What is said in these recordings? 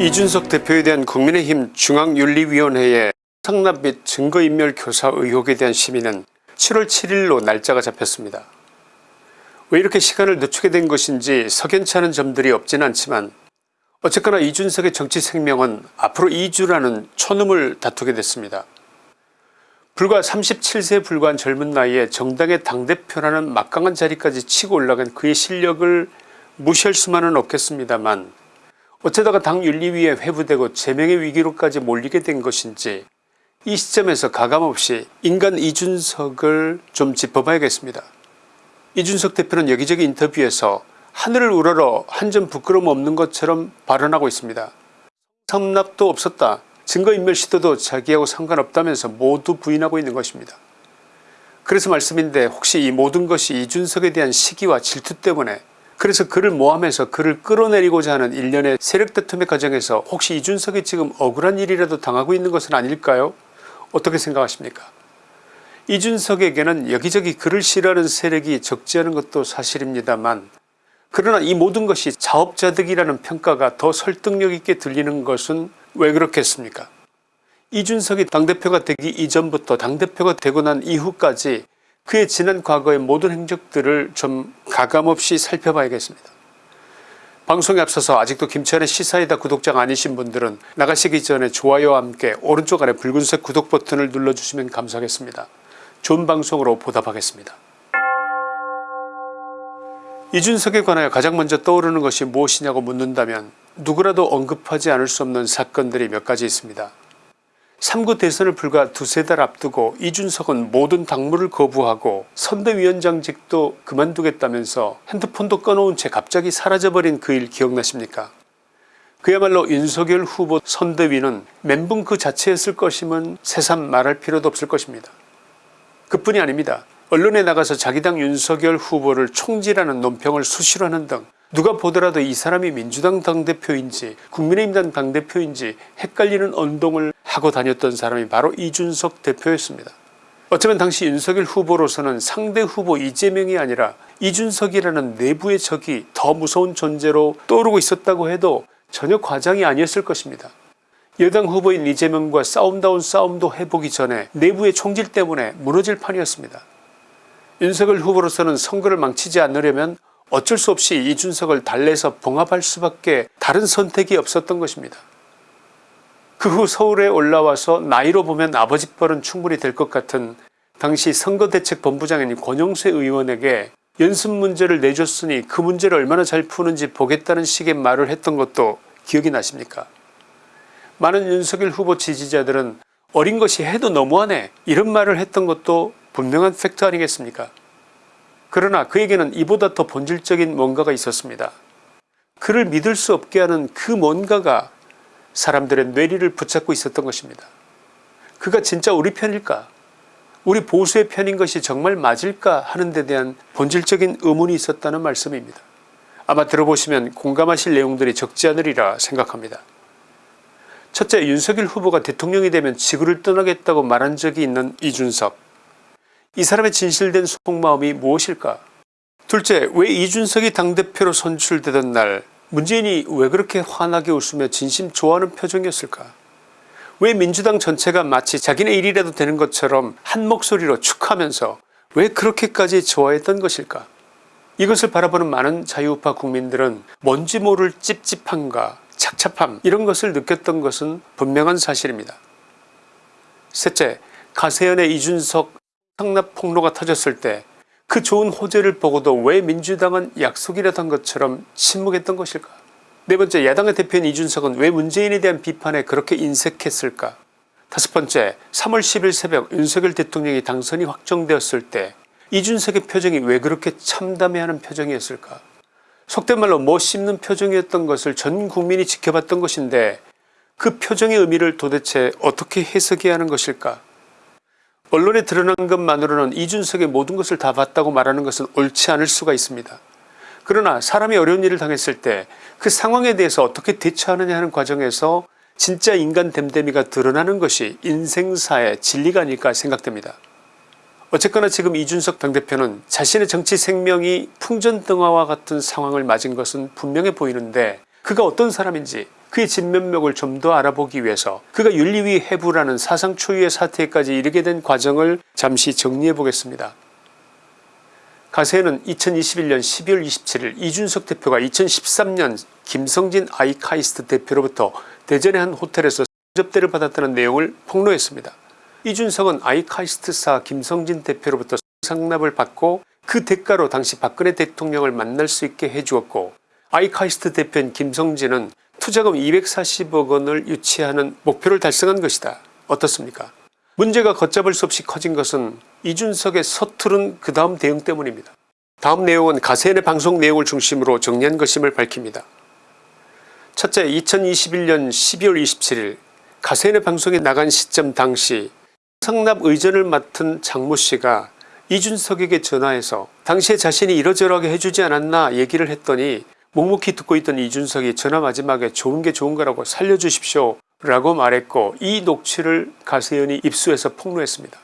이준석 대표에 대한 국민의힘 중앙윤리위원회의 상납 및 증거인멸 교사 의혹에 대한 심의는 7월 7일로 날짜가 잡혔습니다. 왜 이렇게 시간을 늦추게 된 것인지 석연치 않은 점들이 없진 않지만 어쨌거나 이준석의 정치 생명은 앞으로 2주라는 초능을 다투게 됐습니다. 불과 37세에 불과한 젊은 나이에 정당의 당대표라는 막강한 자리까지 치고 올라간 그의 실력을 무시할 수만은 없겠습니다만 어쩌다가 당 윤리위에 회부되고 제명의 위기로까지 몰리게 된 것인지 이 시점에서 가감없이 인간 이준석을 좀 짚어봐야겠습니다. 이준석 대표는 여기저기 인터뷰에서 하늘을 우러러 한 점 부끄러움 없는 것처럼 발언하고 있습니다. 상납도 없었다. 증거인멸 시도도 자기하고 상관없다면서 모두 부인하고 있는 것입니다. 그래서 말씀인데 혹시 이 모든 것이 이준석에 대한 시기와 질투 때문에 그래서 그를 모함해서 그를 끌어내리고자 하는 일련의 세력 다툼의 과정에서 혹시 이준석이 지금 억울한 일이라도 당하고 있는 것은 아닐까요? 어떻게 생각하십니까? 이준석에게는 여기저기 그를 싫어하는 세력이 적지 않은 것도 사실입니다만 그러나 이 모든 것이 자업자득이라는 평가가 더 설득력 있게 들리는 것은 왜 그렇겠습니까? 이준석이 당대표가 되기 이전부터 당대표가 되고 난 이후까지 그의 지난 과거의 모든 행적들을 좀 가감없이 살펴봐야겠습니다. 방송에 앞서서 아직도 김치환의 시사이다 구독자가 아니신 분들은 나가시기 전에 좋아요와 함께 오른쪽 아래 붉은색 구독 버튼을 눌러주시면 감사하겠습니다. 좋은 방송으로 보답하겠습니다. 이준석에 관하여 가장 먼저 떠오르는 것이 무엇이냐고 묻는다면 누구라도 언급하지 않을 수 없는 사건들이 몇 가지 있습니다. 3구 대선을 불과 두세 달 앞두고 이준석은 모든 당무를 거부하고 선대위원장직도 그만두겠다면서 핸드폰도 꺼놓은 채 갑자기 사라져버린 그 일 기억나십니까 그야말로 윤석열 후보 선대위는 멘붕 그 자체였을 것임은 새삼 말할 필요도 없을 것입니다. 그뿐이 아닙니다. 언론에 나가서 자기 당 윤석열 후보를 총질하는 논평을 수시로 하는 등 누가 보더라도 이 사람이 민주당 당대표인지 국민의힘 당대표인지 헷갈리는 언동을 하고 다녔던 사람이 바로 이준석 대표였습니다. 어쩌면 당시 윤석열 후보로서는 상대 후보 이재명이 아니라 이준석이라는 내부의 적이 더 무서운 존재로 떠오르고 있었다고 해도 전혀 과장이 아니었을 것입니다. 여당 후보인 이재명과 싸움다운 싸움도 해보기 전에 내부의 총질 때문에 무너질 판이었습니다. 윤석열 후보로서는 선거를 망치지 않으려면 어쩔 수 없이 이준석을 달래서 봉합할 수밖에 다른 선택이 없었던 것입니다. 그 후 서울에 올라와서 나이로 보면 아버지 뻘은 충분히 될 것 같은 당시 선거대책본부장인 권영세 의원에게 연습 문제를 내줬으니 그 문제를 얼마나 잘 푸는지 보겠다는 식의 말을 했던 것도 기억이 나십니까 많은 윤석열 후보 지지자들은 어린 것이 해도 너무하네 이런 말을 했던 것도 분명한 팩트 아니겠습니까 그러나 그에게는 이보다 더 본질적인 뭔가가 있었습니다. 그를 믿을 수 없게 하는 그 뭔가가 사람들의 뇌리를 붙잡고 있었던 것입니다. 그가 진짜 우리 편일까 우리 보수의 편인 것이 정말 맞을까 하는 데 대한 본질적인 의문이 있었다는 말씀입니다. 아마 들어보시면 공감하실 내용들이 적지 않으리라 생각합니다. 첫째 윤석열 후보가 대통령이 되면 지구를 떠나겠다고 말한 적이 있는 이준석 이 사람의 진실된 속마음이 무엇일까 둘째 왜 이준석이 당대표로 선출되던 날 문재인이 왜 그렇게 환하게 웃으며 진심 좋아하는 표정이었을까 왜 민주당 전체가 마치 자기네 일이라도 되는 것처럼 한 목소리로 축하하면서 왜 그렇게까지 좋아했던 것일까 이것을 바라보는 많은 자유우파 국민들은 뭔지 모를 찝찝함과 착잡함 이런 것을 느꼈던 것은 분명한 사실입니다. 셋째 가세연의 이준석 상납 폭로가 터졌을 때 그 좋은 호재를 보고도 왜 민주당은 약속이라도 한 것처럼 침묵했던 것일까? 네번째 야당의 대표인 이준석은 왜 문재인에 대한 비판에 그렇게 인색했을까? 다섯번째 3월 10일 새벽 윤석열 대통령이 당선이 확정되었을 때 이준석의 표정이 왜 그렇게 참담해하는 표정이었을까? 속된 말로 뭐 씹는 표정이었던 것을 전 국민이 지켜봤던 것인데 그 표정의 의미를 도대체 어떻게 해석해야 하는 것일까 언론에 드러난 것만으로는 이준석의 모든 것을 다 봤다고 말하는 것은 옳지 않을 수가 있습니다. 그러나 사람이 어려운 일을 당했을 때 그 상황에 대해서 어떻게 대처하느냐 하는 과정에서 진짜 인간 됨됨이가 드러나는 것이 인생사의 진리가 아닐까 생각됩니다. 어쨌거나 지금 이준석 당대표는 자신의 정치 생명이 풍전등화와 같은 상황을 맞은 것은 분명해 보이는데 그가 어떤 사람인지 그의 진면목을 좀 더 알아보기 위해서 그가 윤리위 해부라는 사상 초유의 사태까지 이르게 된 과정을 잠시 정리해 보겠습니다. 가세는 2021년 12월 27일 이준석 대표가 2013년 김성진 아이카이스트 대표로부터 대전의 한 호텔에서 접대를 받았다는 내용을 폭로했습니다. 이준석은 아이카이스트사 김성진 대표로부터 상납을 받고 그 대가로 당시 박근혜 대통령을 만날 수 있게 해주었고 아이카이스트 대표인 김성진은 투자금 240억 원을 유치하는 목표를 달성한 것이다. 어떻습니까 문제가 걷잡을 수 없이 커진 것은 이준석의 서투른 그 다음 대응 때문입니다. 다음 내용은 가세인의 방송 내용을 중심으로 정리한 것임을 밝힙니다. 첫째 2021년 12월 27일 가세인의 방송에 나간 시점 당시 상납 의전을 맡은 장모씨가 이준석에게 전화해서 당시에 자신이 이러저러하게 해주지 않았나 얘기를 했더니 묵묵히 듣고 있던 이준석이 전화 마지막에 좋은 게 좋은 거라고 살려주십시오 라고 말했고 이 녹취를 가세연이 입수해서 폭로했습니다.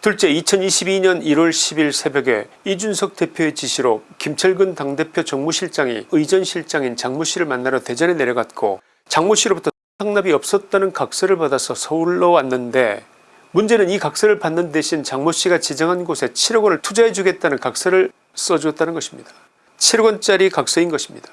둘째 2022년 1월 10일 새벽에 이준석 대표의 지시로 김철근 당대표 정무실장이 의전실장인 장모씨를 만나러 대전에 내려갔고 장모씨로부터 상납이 없었다는 각서를 받아서 서울로 왔는데 문제는 이 각서를 받는 대신 장모씨가 지정한 곳에 7억 원을 투자해 주겠다는 각서를 써주었다는 것입니다. 7억원짜리 각서인 것입니다.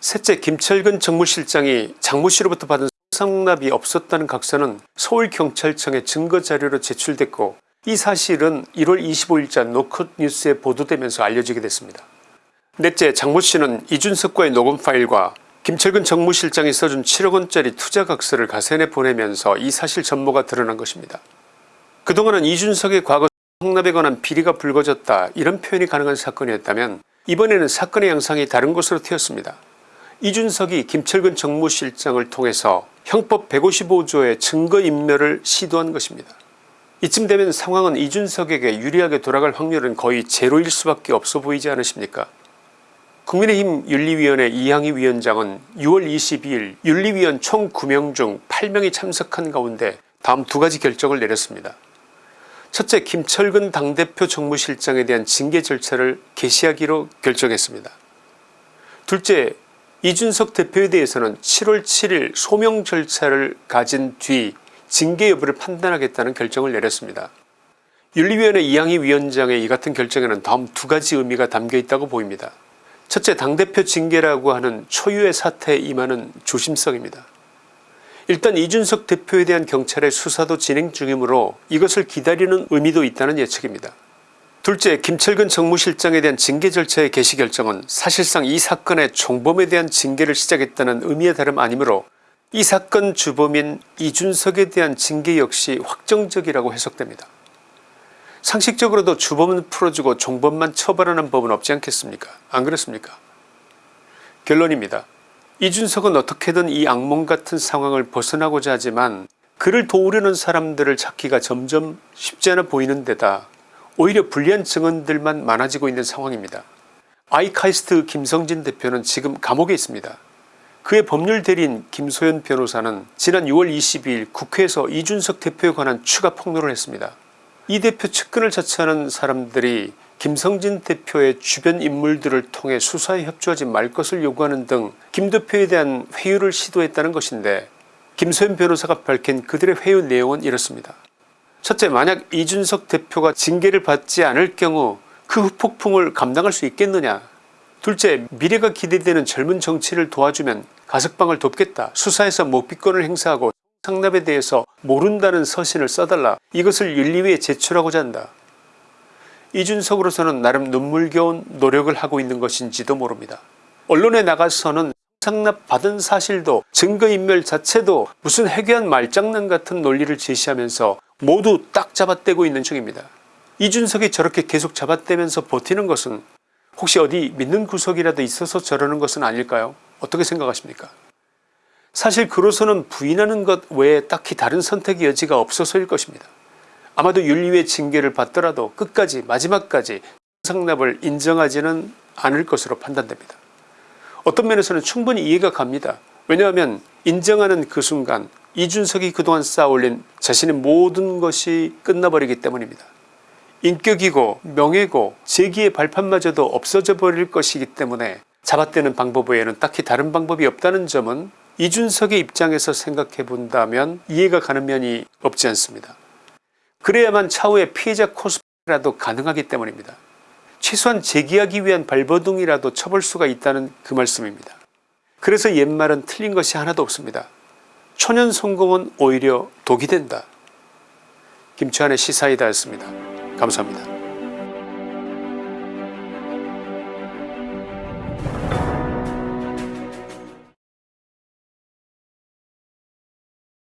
셋째 김철근 정무실장이 장모씨로부터 받은 상납이 없었다는 각서는 서울경찰청에 증거자료로 제출됐고 이 사실은 1월 25일자 노컷 뉴스에 보도되면서 알려지게 됐습니다. 넷째 장모씨는 이준석과의 녹음 파일과 김철근 정무실장이 써준 7억원짜리 투자각서를 가세내 보내면서 이 사실 전모가 드러난 것입니다. 그동안은 이준석의 과거 상납에 관한 비리가 불거졌다 이런 표현이 가능한 사건이었다면 이번에는 사건의 양상이 다른 곳으로 튀었습니다. 이준석이 김철근 정무실장을 통해서 형법 155조의 증거인멸을 시도한 것입니다. 이쯤 되면 상황은 이준석에게 유리하게 돌아갈 확률은 거의 제로일 수밖에 없어 보이지 않으십니까 국민의힘 윤리위원회 이항희 위원장은 6월 22일 윤리위원 총 9명 중 8명이 참석한 가운데 다음 두 가지 결정을 내렸습니다. 첫째 김철근 당대표 정무실장에 대한 징계 절차를 개시하기로 결정했습니다. 둘째 이준석 대표에 대해서는 7월 7일 소명 절차를 가진 뒤 징계 여부를 판단하겠다는 결정을 내렸습니다. 윤리위원회 이항희 위원장의 이 같은 결정에는 다음 두 가지 의미가 담겨있다고 보입니다. 첫째 당대표 징계라고 하는 초유의 사태에 임하는 조심성입니다. 일단 이준석 대표에 대한 경찰의 수사도 진행 중이므로 이것을 기다리는 의미도 있다는 예측입니다. 둘째 김철근 정무실장에 대한 징계 절차의 개시 결정은 사실상 이 사건의 총범에 대한 징계를 시작했다는 의미의 다름 아니므로 이 사건 주범인 이준석에 대한 징계 역시 확정적이라고 해석됩니다. 상식적으로도 주범은 풀어주고 종범만 처벌하는 법은 없지 않겠습니까 안 그렇습니까 결론입니다. 이준석은 어떻게든 이 악몽 같은 상황을 벗어나고자 하지만 그를 도우려는 사람들을 찾기가 점점 쉽지 않아 보이는 데다 오히려 불리한 증언들만 많아지고 있는 상황입니다. 아이카이스트 김성진 대표는 지금 감옥에 있습니다. 그의 법률 대리인 김소연 변호사는 지난 6월 22일 국회에서 이준석 대표에 관한 추가 폭로를 했습니다. 이 대표 측근을 자처하는 사람들이 김성진 대표의 주변 인물들을 통해 수사에 협조하지 말 것을 요구하는 등 김 대표에 대한 회유를 시도했다는 것인데 김소연 변호사가 밝힌 그들의 회유 내용은 이렇습니다. 첫째 만약 이준석 대표가 징계를 받지 않을 경우 그 후폭풍을 감당할 수 있겠느냐 둘째 미래가 기대되는 젊은 정치를 도와주면 가석방을 돕겠다 수사에서 목비권을 행사하고 상납에 대해서 모른다는 서신을 써달라 이것을 윤리위에 제출하고자 한다. 이준석으로서는 나름 눈물겨운 노력을 하고 있는 것인지도 모릅니다. 언론에 나가서는 상납 받은 사실도 증거인멸 자체도 무슨 해괴한 말장난 같은 논리를 제시하면서 모두 딱 잡아떼고 있는 중입니다. 이준석이 저렇게 계속 잡아떼면서 버티는 것은 혹시 어디 믿는 구석이라도 있어서 저러는 것은 아닐까요 어떻게 생각하십니까 사실 그로서는 부인하는 것 외에 딱히 다른 선택의 여지가 없어서일 것입니다. 아마도 윤리위의 징계를 받더라도 끝까지 마지막까지 상납을 인정하지는 않을 것으로 판단됩니다. 어떤 면에서는 충분히 이해가 갑니다. 왜냐하면 인정하는 그 순간 이준석이 그동안 쌓아올린 자신의 모든 것이 끝나버리기 때문입니다. 인격이고 명예고 재기의 발판마저도 없어져 버릴 것이기 때문에 잡아떼는 방법 외에는 딱히 다른 방법이 없다는 점은 이준석의 입장에서 생각해 본다면 이해가 가는 면이 없지 않습니다. 그래야만 차후에 피해자 코스프레라도 가능하기 때문입니다. 최소한 재기하기 위한 발버둥이라도 쳐볼 수가 있다는 그 말씀입니다. 그래서 옛말은 틀린 것이 하나도 없습니다. 초년 성공은 오히려 독이 된다. 김치환의 시사이다였습니다. 감사합니다.